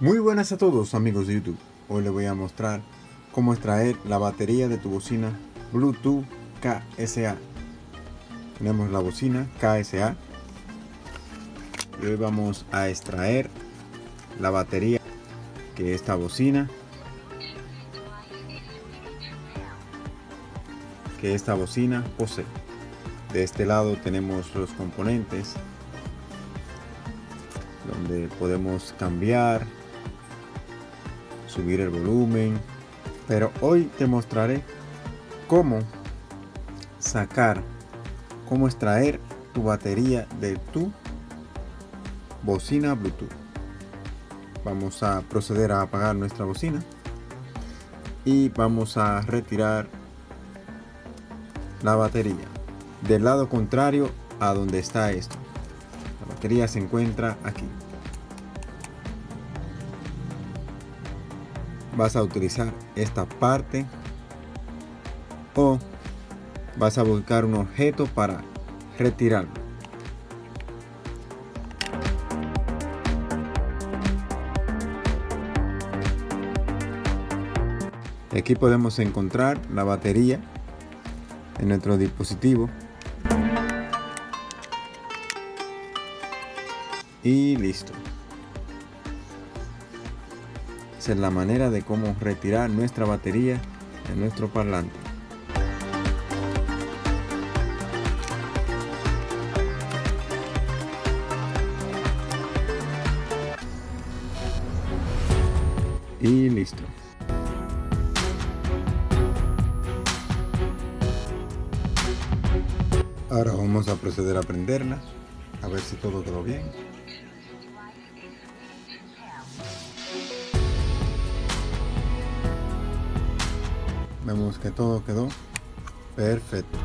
Muy buenas a todos amigos de YouTube. Hoy les voy a mostrar cómo extraer la batería de tu bocina Bluetooth KSA. Tenemos la bocina KSA y hoy vamos a extraer la batería que esta bocina que esta bocina posee. De este lado tenemos los componentes donde podemos cambiar, subir el volumen, pero hoy te mostraré cómo sacar, cómo extraer tu batería de tu bocina Bluetooth. Vamos a proceder a apagar nuestra bocina y vamos a retirar la batería del lado contrario a donde está esto. La batería se encuentra aquí. Vas a utilizar esta parte o vas a buscar un objeto para retirarlo. Aquí podemos encontrar la batería en nuestro dispositivo y listo es la manera de cómo retirar nuestra batería de nuestro parlante. Y listo. Ahora vamos a proceder a prenderla a ver si todo quedó bien vemos que todo quedó perfecto